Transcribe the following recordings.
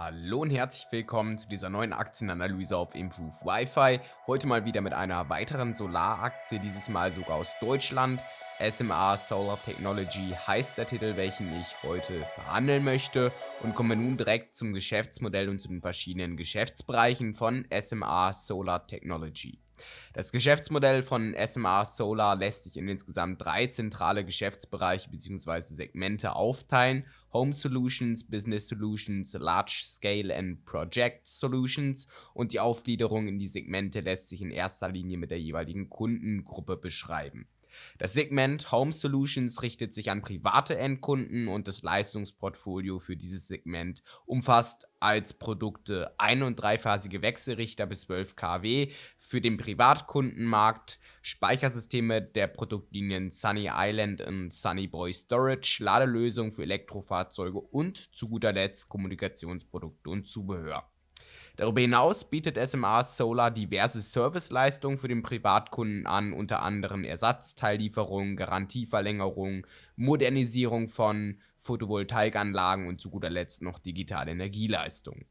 Hallo und herzlich willkommen zu dieser neuen Aktienanalyse auf Improve Wi-Fi. Heute mal wieder mit einer weiteren Solaraktie, dieses Mal sogar aus Deutschland. SMA Solar Technology heißt der Titel, welchen ich heute behandeln möchte und komme nun direkt zum Geschäftsmodell und zu den verschiedenen Geschäftsbereichen von SMA Solar Technology. Das Geschäftsmodell von SMA Solar lässt sich in insgesamt drei zentrale Geschäftsbereiche bzw. Segmente aufteilen. Home Solutions, Business Solutions, Large Scale and Project Solutions und die Aufgliederung in die Segmente lässt sich in erster Linie mit der jeweiligen Kundengruppe beschreiben. Das Segment Home Solutions richtet sich an private Endkunden und das Leistungsportfolio für dieses Segment umfasst als Produkte ein- und dreiphasige Wechselrichter bis 12 kW für den Privatkundenmarkt, Speichersysteme der Produktlinien Sunny Island und Sunny Boy Storage, Ladelösungen für Elektrofahrzeuge und zu guter Letzt Kommunikationsprodukte und Zubehör. Darüber hinaus bietet SMA Solar diverse Serviceleistungen für den Privatkunden an, unter anderem Ersatzteillieferung, Garantieverlängerung, Modernisierung von Photovoltaikanlagen und zu guter Letzt noch digitale Energieleistungen.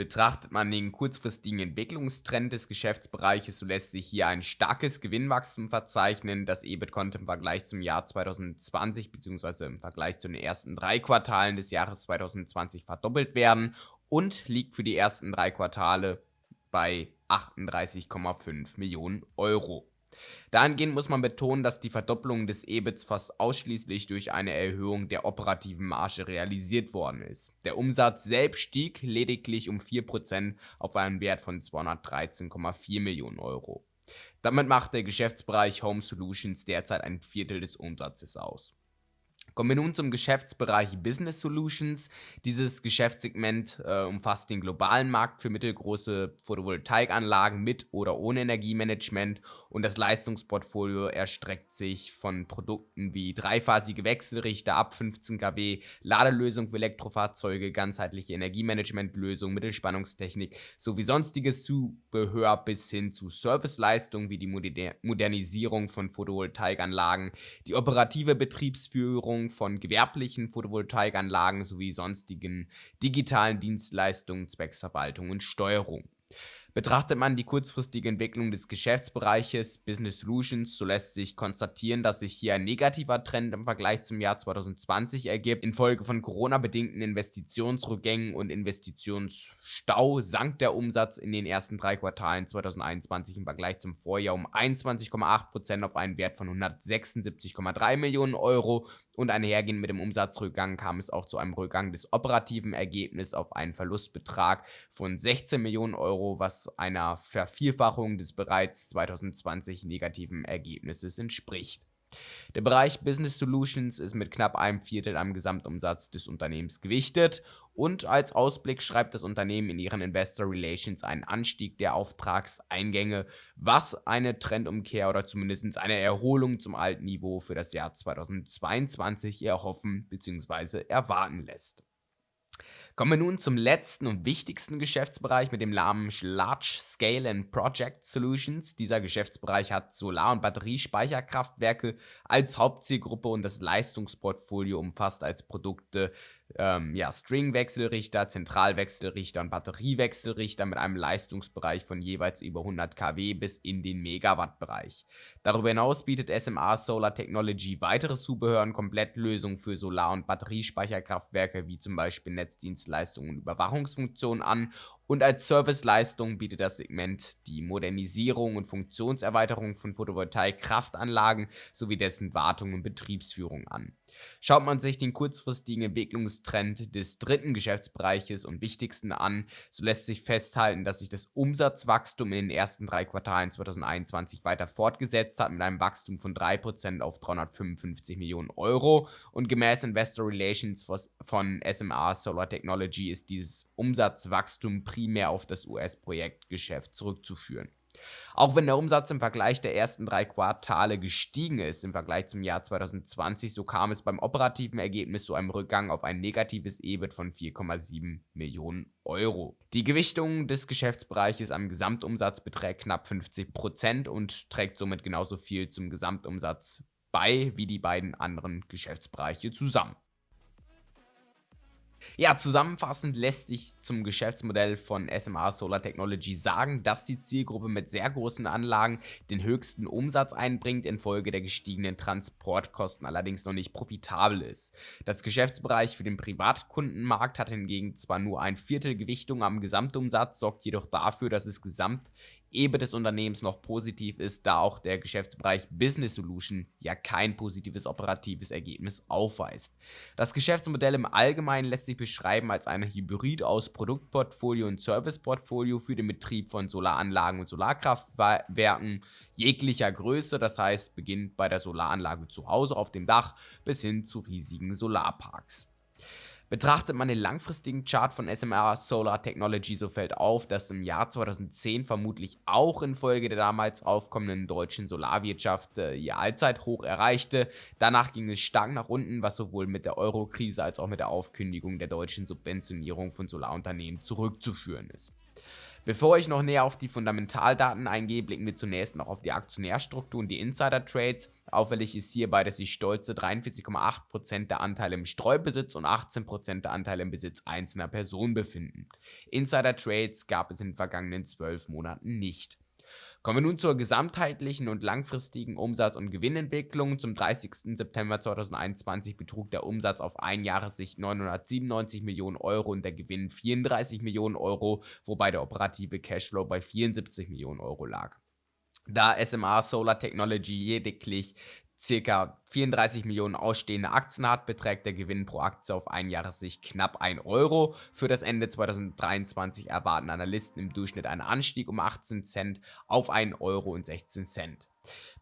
Betrachtet man den kurzfristigen Entwicklungstrend des Geschäftsbereiches, so lässt sich hier ein starkes Gewinnwachstum verzeichnen. Das EBIT konnte im Vergleich zum Jahr 2020 bzw. im Vergleich zu den ersten drei Quartalen des Jahres 2020 verdoppelt werden und liegt für die ersten drei Quartale bei 38,5 Millionen Euro. Dahingehend muss man betonen, dass die Verdopplung des EBITs fast ausschließlich durch eine Erhöhung der operativen Marge realisiert worden ist. Der Umsatz selbst stieg lediglich um 4% auf einen Wert von 213,4 Millionen Euro. Damit macht der Geschäftsbereich Home Solutions derzeit ein Viertel des Umsatzes aus. Kommen wir nun zum Geschäftsbereich Business Solutions. Dieses Geschäftssegment äh, umfasst den globalen Markt für mittelgroße Photovoltaikanlagen mit oder ohne Energiemanagement und das Leistungsportfolio erstreckt sich von Produkten wie dreiphasige Wechselrichter ab 15 kW, Ladelösung für Elektrofahrzeuge, ganzheitliche Energiemanagementlösung, Mittelspannungstechnik sowie sonstiges Zubehör bis hin zu Serviceleistungen wie die Modernisierung von Photovoltaikanlagen, die operative Betriebsführung Förderung von gewerblichen Photovoltaikanlagen sowie sonstigen digitalen Dienstleistungen zwecks Verwaltung und Steuerung. Betrachtet man die kurzfristige Entwicklung des Geschäftsbereiches Business Solutions, so lässt sich konstatieren, dass sich hier ein negativer Trend im Vergleich zum Jahr 2020 ergibt. Infolge von Corona-bedingten Investitionsrückgängen und Investitionsstau sank der Umsatz in den ersten drei Quartalen 2021 im Vergleich zum Vorjahr um 21,8% auf einen Wert von 176,3 Millionen Euro und einhergehend mit dem Umsatzrückgang kam es auch zu einem Rückgang des operativen Ergebnisses auf einen Verlustbetrag von 16 Millionen Euro, was einer Vervierfachung des bereits 2020 negativen Ergebnisses entspricht. Der Bereich Business Solutions ist mit knapp einem Viertel am Gesamtumsatz des Unternehmens gewichtet und als Ausblick schreibt das Unternehmen in ihren Investor Relations einen Anstieg der Auftragseingänge, was eine Trendumkehr oder zumindest eine Erholung zum alten Niveau für das Jahr 2022 erhoffen bzw. erwarten lässt. Kommen wir nun zum letzten und wichtigsten Geschäftsbereich mit dem Namen Large Scale and Project Solutions. Dieser Geschäftsbereich hat Solar- und Batteriespeicherkraftwerke als Hauptzielgruppe und das Leistungsportfolio umfasst als Produkte ähm, ja, Stringwechselrichter, Zentralwechselrichter und Batteriewechselrichter mit einem Leistungsbereich von jeweils über 100 kW bis in den Megawatt-Bereich. Darüber hinaus bietet SMA Solar Technology weitere Zubehör und Komplettlösungen für Solar- und Batteriespeicherkraftwerke wie zum Beispiel Netzdienstleistungen und Überwachungsfunktionen an und als Serviceleistung bietet das Segment die Modernisierung und Funktionserweiterung von Photovoltaik-Kraftanlagen sowie dessen Wartung und Betriebsführung an. Schaut man sich den kurzfristigen Entwicklungstrend des dritten Geschäftsbereiches und wichtigsten an, so lässt sich festhalten, dass sich das Umsatzwachstum in den ersten drei Quartalen 2021 weiter fortgesetzt hat mit einem Wachstum von 3% auf 355 Millionen Euro und gemäß Investor Relations von SMA Solar Technology ist dieses Umsatzwachstum primär auf das US-Projektgeschäft zurückzuführen. Auch wenn der Umsatz im Vergleich der ersten drei Quartale gestiegen ist im Vergleich zum Jahr 2020, so kam es beim operativen Ergebnis zu einem Rückgang auf ein negatives EBIT von 4,7 Millionen Euro. Die Gewichtung des Geschäftsbereiches am Gesamtumsatz beträgt knapp 50% und trägt somit genauso viel zum Gesamtumsatz bei wie die beiden anderen Geschäftsbereiche zusammen. Ja, zusammenfassend lässt sich zum Geschäftsmodell von SMA Solar Technology sagen, dass die Zielgruppe mit sehr großen Anlagen den höchsten Umsatz einbringt, infolge der gestiegenen Transportkosten allerdings noch nicht profitabel ist. Das Geschäftsbereich für den Privatkundenmarkt hat hingegen zwar nur ein Viertel Gewichtung am Gesamtumsatz, sorgt jedoch dafür, dass es gesamt EBIT des Unternehmens noch positiv ist, da auch der Geschäftsbereich Business Solution ja kein positives operatives Ergebnis aufweist. Das Geschäftsmodell im Allgemeinen lässt sich beschreiben als ein Hybrid aus Produktportfolio und Serviceportfolio für den Betrieb von Solaranlagen und Solarkraftwerken jeglicher Größe, das heißt beginnt bei der Solaranlage zu Hause auf dem Dach bis hin zu riesigen Solarparks. Betrachtet man den langfristigen Chart von SMR Solar Technology, so fällt auf, dass im Jahr 2010 vermutlich auch infolge der damals aufkommenden deutschen Solarwirtschaft äh, ihr Allzeithoch erreichte. Danach ging es stark nach unten, was sowohl mit der Euro-Krise als auch mit der Aufkündigung der deutschen Subventionierung von Solarunternehmen zurückzuführen ist. Bevor ich noch näher auf die Fundamentaldaten eingehe, blicken wir zunächst noch auf die Aktionärstruktur und die Insider-Trades. Auffällig ist hierbei, dass sich stolze 43,8% der Anteile im Streubesitz und 18% der Anteile im Besitz einzelner Personen befinden. Insider-Trades gab es in den vergangenen 12 Monaten nicht. Kommen wir nun zur gesamtheitlichen und langfristigen Umsatz- und Gewinnentwicklung. Zum 30. September 2021 betrug der Umsatz auf Einjahressicht 997 Millionen Euro und der Gewinn 34 Millionen Euro, wobei der operative Cashflow bei 74 Millionen Euro lag. Da SMA Solar Technology lediglich circa 34 Millionen ausstehende Aktien hat, beträgt der Gewinn pro Aktie auf ein Jahressicht knapp 1 Euro. Für das Ende 2023 erwarten Analysten im Durchschnitt einen Anstieg um 18 Cent auf 1,16 Euro.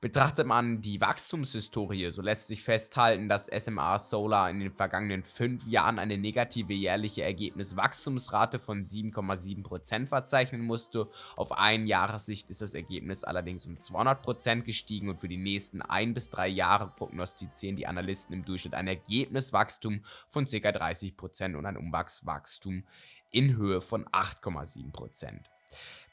Betrachtet man die Wachstumshistorie, so lässt sich festhalten, dass SMA Solar in den vergangenen 5 Jahren eine negative jährliche Ergebniswachstumsrate von 7,7% verzeichnen musste. Auf ein Jahressicht ist das Ergebnis allerdings um 200% gestiegen und für die nächsten 1 bis 3 Jahre prognostizieren die Analysten im Durchschnitt ein Ergebniswachstum von ca. 30% und ein Umwachswachstum in Höhe von 8,7%.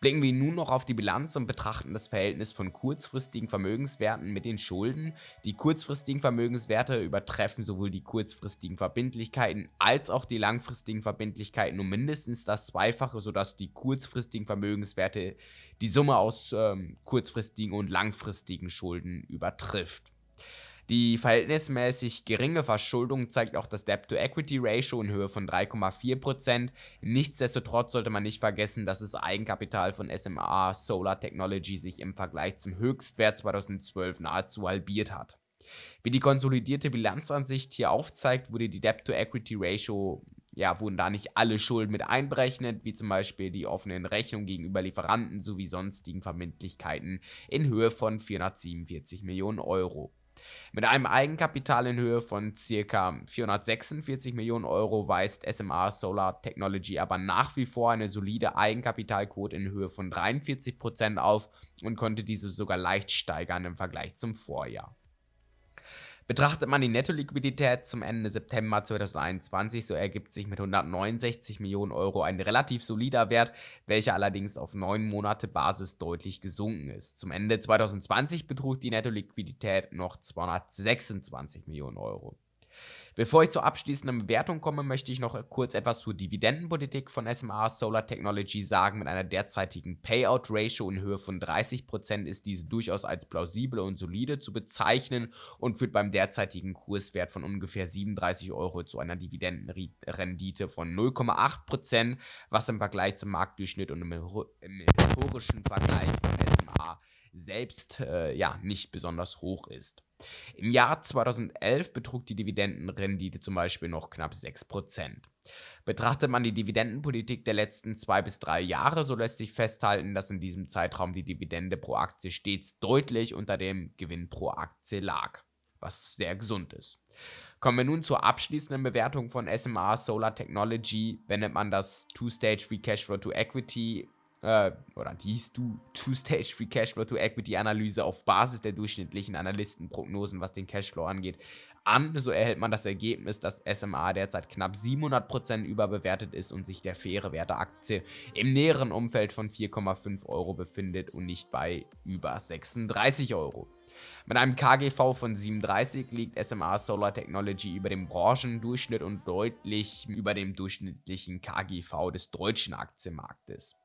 Blicken wir nun noch auf die Bilanz und betrachten das Verhältnis von kurzfristigen Vermögenswerten mit den Schulden. Die kurzfristigen Vermögenswerte übertreffen sowohl die kurzfristigen Verbindlichkeiten als auch die langfristigen Verbindlichkeiten um mindestens das Zweifache, sodass die kurzfristigen Vermögenswerte die Summe aus ähm, kurzfristigen und langfristigen Schulden übertrifft. Die verhältnismäßig geringe Verschuldung zeigt auch das Debt-to-Equity-Ratio in Höhe von 3,4%. Nichtsdestotrotz sollte man nicht vergessen, dass das Eigenkapital von SMA Solar Technology sich im Vergleich zum Höchstwert 2012 nahezu halbiert hat. Wie die konsolidierte Bilanzansicht hier aufzeigt, wurde die Debt-to-Equity-Ratio ja, wurden da nicht alle Schulden mit einberechnet, wie zum Beispiel die offenen Rechnungen gegenüber Lieferanten sowie sonstigen Verbindlichkeiten in Höhe von 447 Millionen Euro. Mit einem Eigenkapital in Höhe von ca. 446 Millionen Euro weist SMA Solar Technology aber nach wie vor eine solide Eigenkapitalquote in Höhe von 43% auf und konnte diese sogar leicht steigern im Vergleich zum Vorjahr. Betrachtet man die Netto-Liquidität zum Ende September 2021, so ergibt sich mit 169 Millionen Euro ein relativ solider Wert, welcher allerdings auf 9 Monate Basis deutlich gesunken ist. Zum Ende 2020 betrug die Netto-Liquidität noch 226 Millionen Euro. Bevor ich zur abschließenden Bewertung komme, möchte ich noch kurz etwas zur Dividendenpolitik von SMA Solar Technology sagen. Mit einer derzeitigen Payout-Ratio in Höhe von 30% ist diese durchaus als plausibel und solide zu bezeichnen und führt beim derzeitigen Kurswert von ungefähr 37 Euro zu einer Dividendenrendite von 0,8%, was im Vergleich zum Marktdurchschnitt und im, historischen Vergleich von SMA selbst äh, ja nicht besonders hoch ist. Im Jahr 2011 betrug die Dividendenrendite zum Beispiel noch knapp 6%. Betrachtet man die Dividendenpolitik der letzten zwei bis drei Jahre, so lässt sich festhalten, dass in diesem Zeitraum die Dividende pro Aktie stets deutlich unter dem Gewinn pro Aktie lag, was sehr gesund ist. Kommen wir nun zur abschließenden Bewertung von SMA Solar Technology. Wendet man das Two-Stage Free Cashflow to Equity äh, oder die Two-Stage Free Cashflow to Equity Analyse auf Basis der durchschnittlichen Analystenprognosen, was den Cashflow angeht, an. So erhält man das Ergebnis, dass SMA derzeit knapp 700% überbewertet ist und sich der faire Wert der Aktie im näheren Umfeld von 4,5 Euro befindet und nicht bei über 36 Euro. Mit einem KGV von 37 liegt SMA Solar Technology über dem Branchendurchschnitt und deutlich über dem durchschnittlichen KGV des deutschen Aktienmarktes.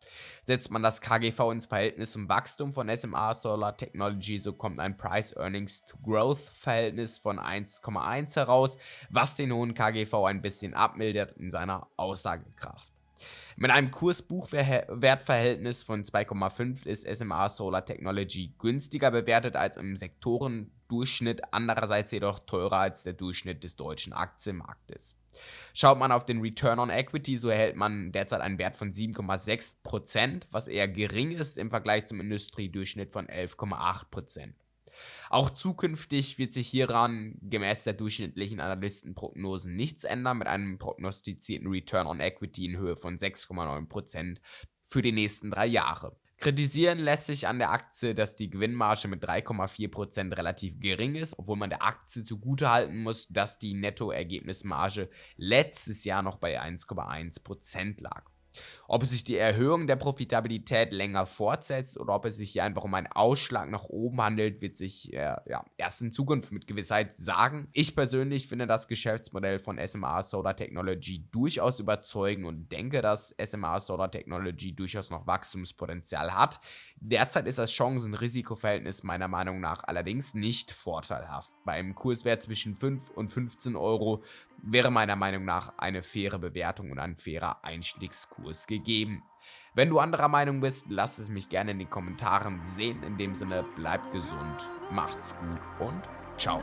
Setzt man das KGV ins Verhältnis zum Wachstum von SMA Solar Technology, so kommt ein Price-Earnings-to-Growth-Verhältnis von 1,1 heraus, was den hohen KGV ein bisschen abmildert in seiner Aussagekraft. Mit einem Kurs-Buchwert-Verhältnis von 2,5 ist SMA Solar Technology günstiger bewertet als im Sektorendurchschnitt, andererseits jedoch teurer als der Durchschnitt des deutschen Aktienmarktes. Schaut man auf den Return on Equity, so erhält man derzeit einen Wert von 7,6%, was eher gering ist im Vergleich zum Industriedurchschnitt von 11,8%. Auch zukünftig wird sich hieran gemäß der durchschnittlichen Analystenprognosen nichts ändern mit einem prognostizierten Return on Equity in Höhe von 6,9% für die nächsten drei Jahre. Kritisieren lässt sich an der Aktie, dass die Gewinnmarge mit 3,4% relativ gering ist, obwohl man der Aktie zugutehalten muss, dass die Nettoergebnismarge letztes Jahr noch bei 1,1% lag. Ob sich die Erhöhung der Profitabilität länger fortsetzt oder ob es sich hier einfach um einen Ausschlag nach oben handelt, wird sich äh, ja, erst in Zukunft mit Gewissheit sagen. Ich persönlich finde das Geschäftsmodell von SMA Solar Technology durchaus überzeugend und denke, dass SMA Solar Technology durchaus noch Wachstumspotenzial hat. Derzeit ist das Chancen-Risiko-Verhältnis meiner Meinung nach allerdings nicht vorteilhaft. Bei einem Kurswert zwischen 5 und 15 Euro wäre meiner Meinung nach eine faire Bewertung und ein fairer Einstiegskurs gegeben. Wenn du anderer Meinung bist, lass es mich gerne in den Kommentaren sehen. In dem Sinne, bleibt gesund, macht's gut und ciao.